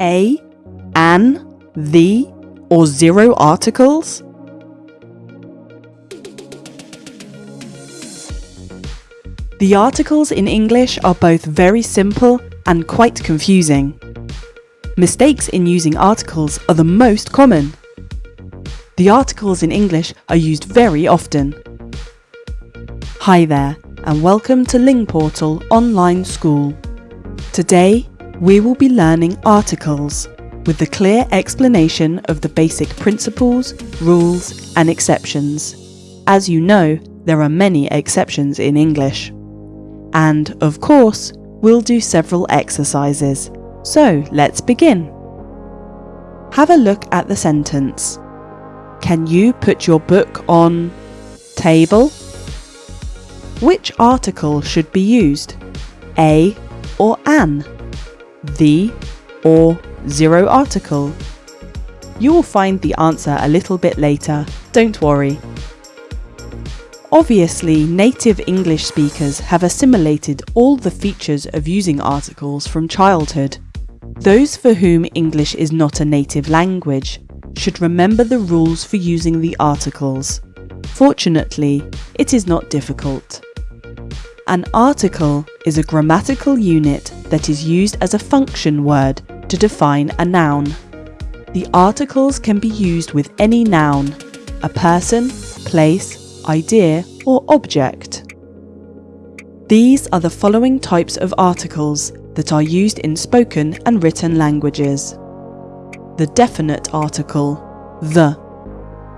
a, an, the, or zero articles? The articles in English are both very simple and quite confusing. Mistakes in using articles are the most common. The articles in English are used very often. Hi there, and welcome to Ling Portal Online School. Today, we will be learning articles with the clear explanation of the basic principles, rules, and exceptions. As you know, there are many exceptions in English. And, of course, we'll do several exercises. So, let's begin. Have a look at the sentence. Can you put your book on table? Which article should be used? A or an? The or zero article? You will find the answer a little bit later, don't worry. Obviously, native English speakers have assimilated all the features of using articles from childhood. Those for whom English is not a native language should remember the rules for using the articles. Fortunately, it is not difficult. An article is a grammatical unit that is used as a function word to define a noun. The articles can be used with any noun, a person, place, idea, or object. These are the following types of articles that are used in spoken and written languages. The definite article, the,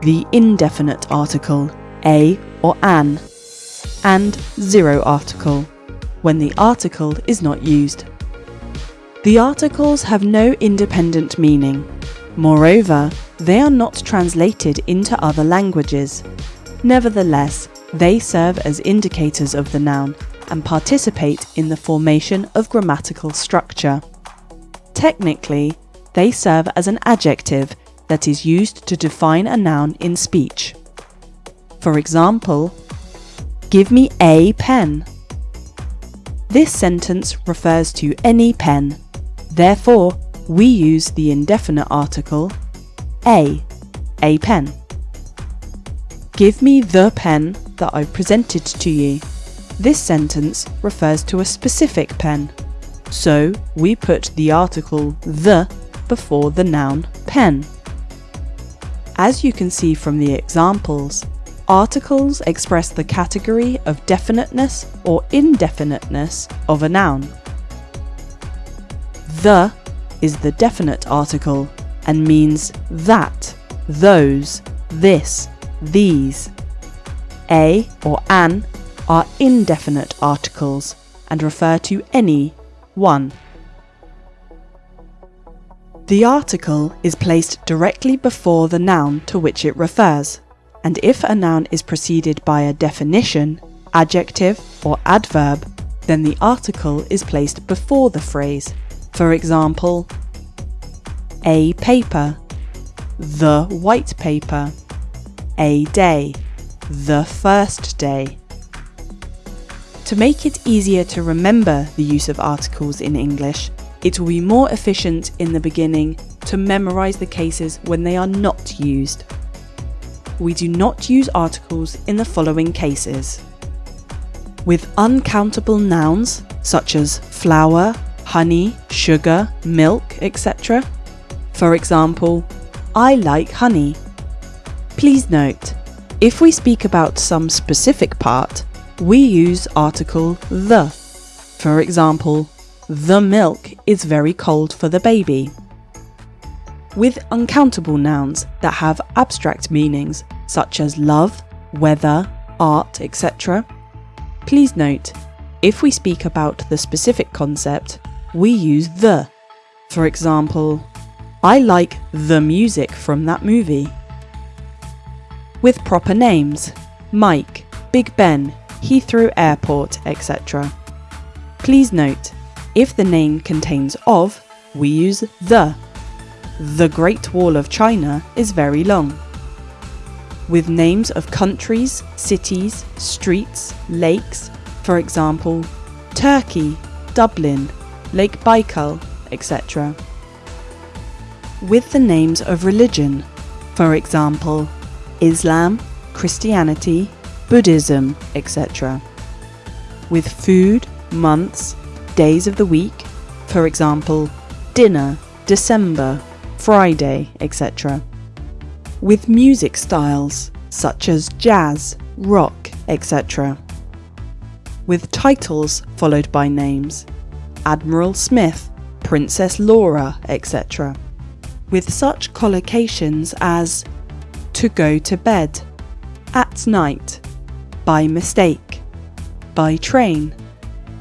the indefinite article, a or an, and zero article, when the article is not used. The articles have no independent meaning. Moreover, they are not translated into other languages, Nevertheless, they serve as indicators of the noun and participate in the formation of grammatical structure. Technically, they serve as an adjective that is used to define a noun in speech. For example, give me a pen. This sentence refers to any pen. Therefore, we use the indefinite article a, a pen. Give me the pen that I presented to you. This sentence refers to a specific pen. So we put the article the before the noun pen. As you can see from the examples, articles express the category of definiteness or indefiniteness of a noun. The is the definite article and means that, those, this, these. A or an are indefinite articles and refer to any one. The article is placed directly before the noun to which it refers, and if a noun is preceded by a definition, adjective, or adverb, then the article is placed before the phrase. For example, a paper, the white paper, a day, the first day. To make it easier to remember the use of articles in English, it will be more efficient in the beginning to memorise the cases when they are not used. We do not use articles in the following cases. With uncountable nouns such as flour, honey, sugar, milk, etc. For example, I like honey. Please note, if we speak about some specific part, we use article the. For example, the milk is very cold for the baby. With uncountable nouns that have abstract meanings such as love, weather, art, etc., please note, if we speak about the specific concept, we use the. For example, I like the music from that movie with proper names Mike, Big Ben, Heathrow Airport, etc. Please note, if the name contains of, we use the. The Great Wall of China is very long. With names of countries, cities, streets, lakes, for example, Turkey, Dublin, Lake Baikal, etc. with the names of religion, for example, Islam, Christianity, Buddhism, etc. With food, months, days of the week, for example, dinner, December, Friday, etc. With music styles, such as jazz, rock, etc. With titles followed by names, Admiral Smith, Princess Laura, etc. With such collocations as to go to bed, at night, by mistake, by train,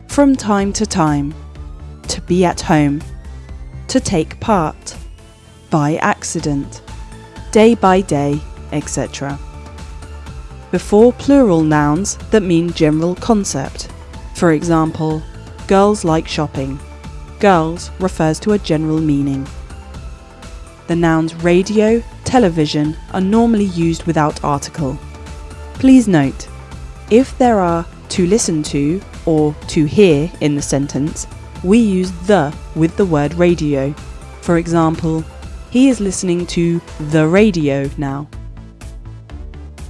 from time to time, to be at home, to take part, by accident, day by day, etc. Before plural nouns that mean general concept. For example, girls like shopping. Girls refers to a general meaning. The nouns radio, television are normally used without article. Please note, if there are to listen to or to hear in the sentence, we use the with the word radio. For example, he is listening to the radio now.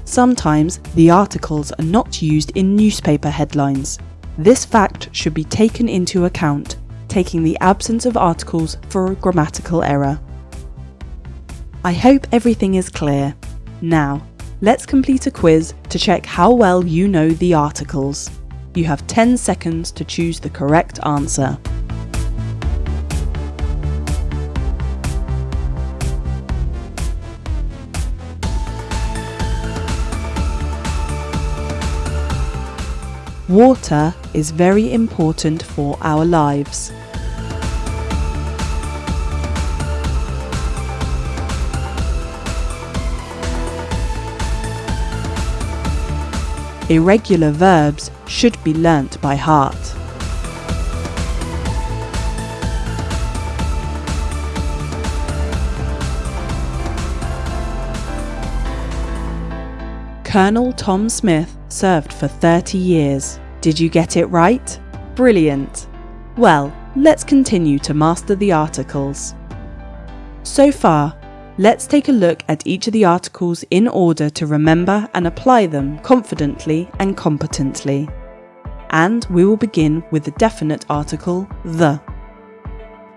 Sometimes the articles are not used in newspaper headlines. This fact should be taken into account, taking the absence of articles for a grammatical error. I hope everything is clear. Now, let's complete a quiz to check how well you know the articles. You have 10 seconds to choose the correct answer. Water is very important for our lives. Irregular verbs should be learnt by heart. Colonel Tom Smith served for 30 years. Did you get it right? Brilliant! Well, let's continue to master the articles. So far, let's take a look at each of the articles in order to remember and apply them confidently and competently. And we will begin with the definite article, the.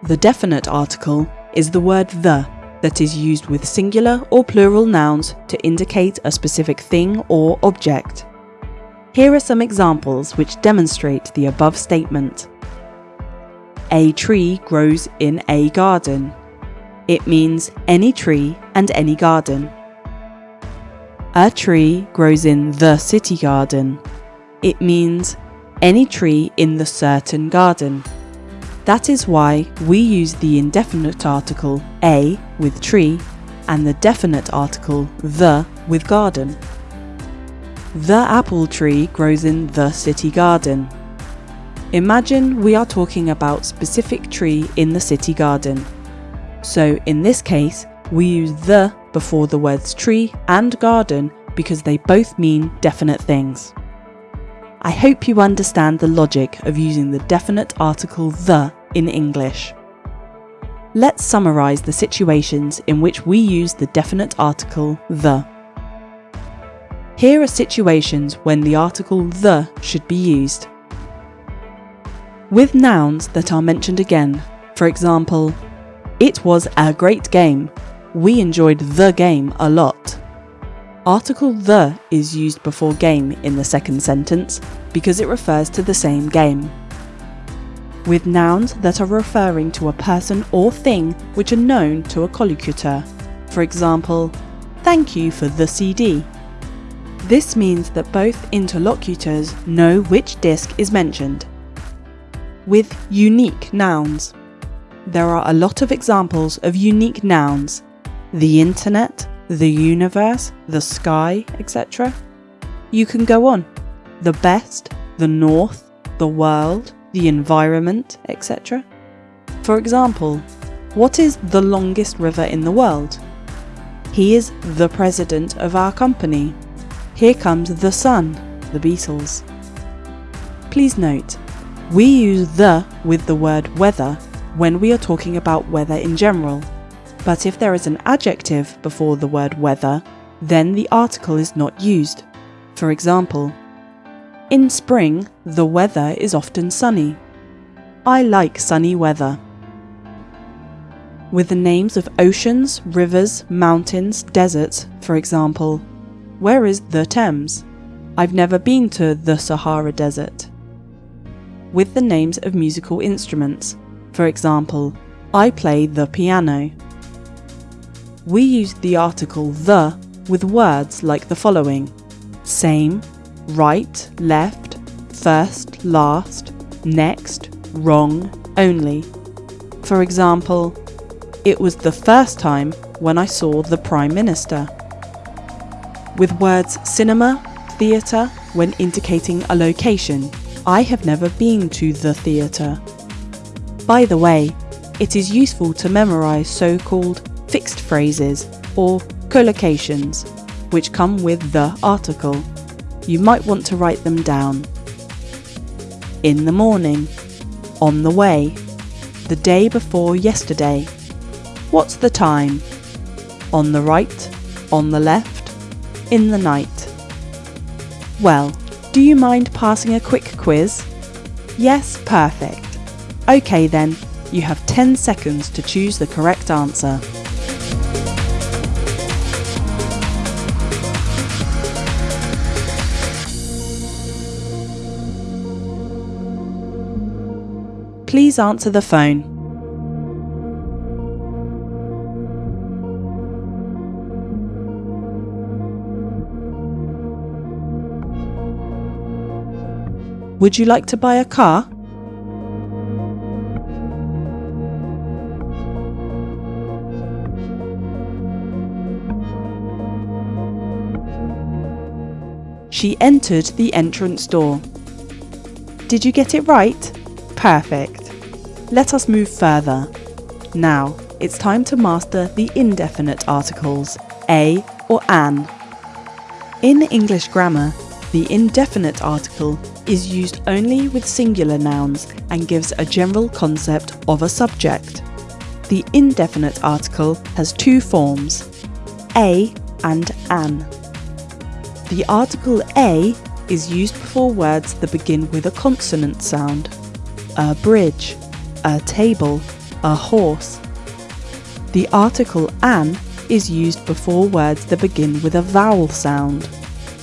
The definite article is the word the that is used with singular or plural nouns to indicate a specific thing or object. Here are some examples which demonstrate the above statement. A tree grows in a garden. It means any tree and any garden. A tree grows in the city garden. It means any tree in the certain garden. That is why we use the indefinite article a with tree and the definite article the with garden. The apple tree grows in the city garden. Imagine we are talking about specific tree in the city garden. So in this case, we use the before the words tree and garden because they both mean definite things. I hope you understand the logic of using the definite article the in English. Let's summarise the situations in which we use the definite article the. Here are situations when the article the should be used. With nouns that are mentioned again, for example, it was a great game. We enjoyed the game a lot. Article the is used before game in the second sentence because it refers to the same game. With nouns that are referring to a person or thing which are known to a collocutor, for example, thank you for the CD. This means that both interlocutors know which disc is mentioned. With unique nouns, there are a lot of examples of unique nouns the internet, the universe, the sky, etc. You can go on. The best, the north, the world, the environment, etc. For example, what is the longest river in the world? He is the president of our company. Here comes the sun, the Beatles. Please note, we use the with the word weather when we are talking about weather in general. But if there is an adjective before the word weather, then the article is not used. For example, in spring, the weather is often sunny. I like sunny weather. With the names of oceans, rivers, mountains, deserts, for example, where is the Thames? I've never been to the Sahara Desert. With the names of musical instruments, for example, I play the piano. We use the article the with words like the following same, right, left, first, last, next, wrong, only. For example, it was the first time when I saw the Prime Minister. With words cinema, theatre, when indicating a location, I have never been to the theatre. By the way, it is useful to memorise so called fixed phrases or collocations, which come with the article. You might want to write them down. In the morning, on the way, the day before yesterday, what's the time? On the right, on the left, in the night. Well, do you mind passing a quick quiz? Yes, perfect. OK then, you have 10 seconds to choose the correct answer. Please answer the phone. Would you like to buy a car? She entered the entrance door. Did you get it right? Perfect. Let us move further. Now, it's time to master the indefinite articles, a or an. In English grammar, the indefinite article is used only with singular nouns and gives a general concept of a subject. The indefinite article has two forms, a and an. The article a is used before words that begin with a consonant sound. A bridge, a table, a horse. The article an is used before words that begin with a vowel sound.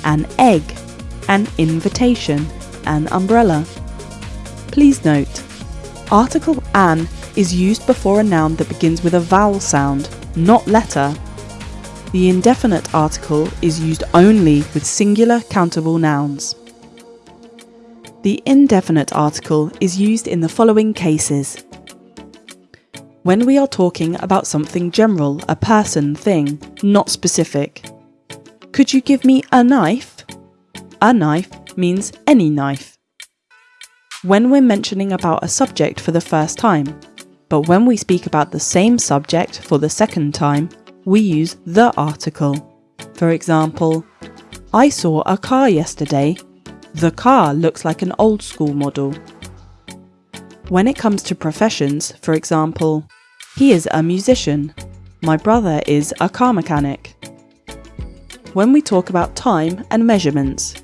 An egg, an invitation, an umbrella. Please note, article an is used before a noun that begins with a vowel sound, not letter. The indefinite article is used only with singular countable nouns. The indefinite article is used in the following cases. When we are talking about something general, a person, thing, not specific. Could you give me a knife? A knife means any knife. When we're mentioning about a subject for the first time, but when we speak about the same subject for the second time, we use the article. For example, I saw a car yesterday. The car looks like an old school model. When it comes to professions, for example, he is a musician. My brother is a car mechanic. When we talk about time and measurements,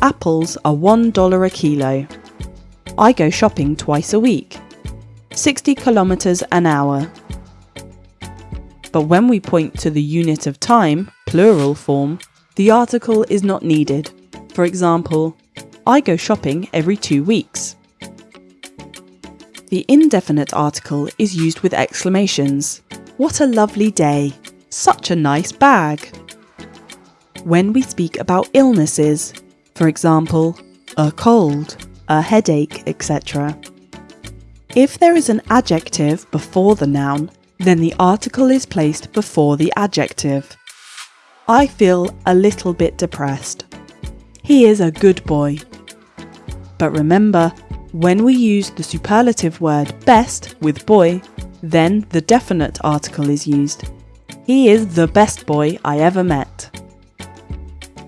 apples are $1 a kilo. I go shopping twice a week. 60 kilometers an hour. But when we point to the unit of time, plural form, the article is not needed. For example, I go shopping every two weeks. The indefinite article is used with exclamations. What a lovely day! Such a nice bag! When we speak about illnesses, for example, a cold, a headache, etc. If there is an adjective before the noun, then the article is placed before the adjective. I feel a little bit depressed. He is a good boy. But remember, when we use the superlative word best with boy, then the definite article is used. He is the best boy I ever met.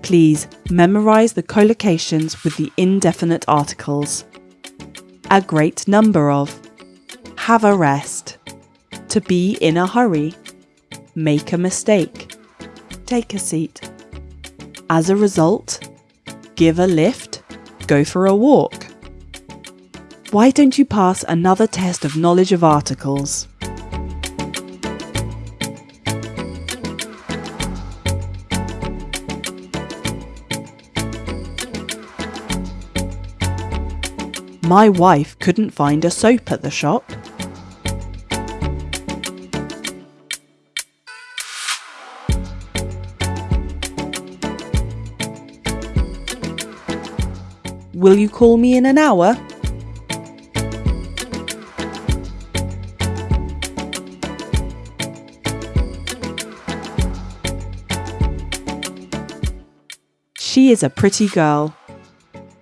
Please memorize the collocations with the indefinite articles. A great number of. Have a rest. to be in a hurry, make a mistake, take a seat. As a result, give a lift, go for a walk. Why don't you pass another test of knowledge of articles? My wife couldn't find a soap at the shop. Will you call me in an hour? She is a pretty girl.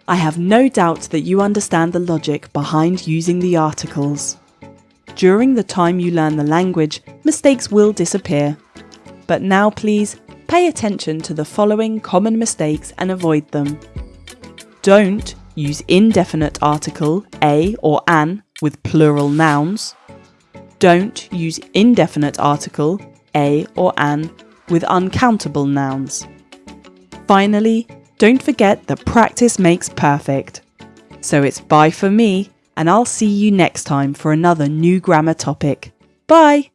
I have no doubt that you understand the logic behind using the articles. During the time you learn the language, mistakes will disappear. But now please, pay attention to the following common mistakes and avoid them. Don't use indefinite article a or an with plural nouns. Don't use indefinite article a or an with uncountable nouns. Finally, don't forget that practice makes perfect. So it's bye for me, and I'll see you next time for another new grammar topic. Bye!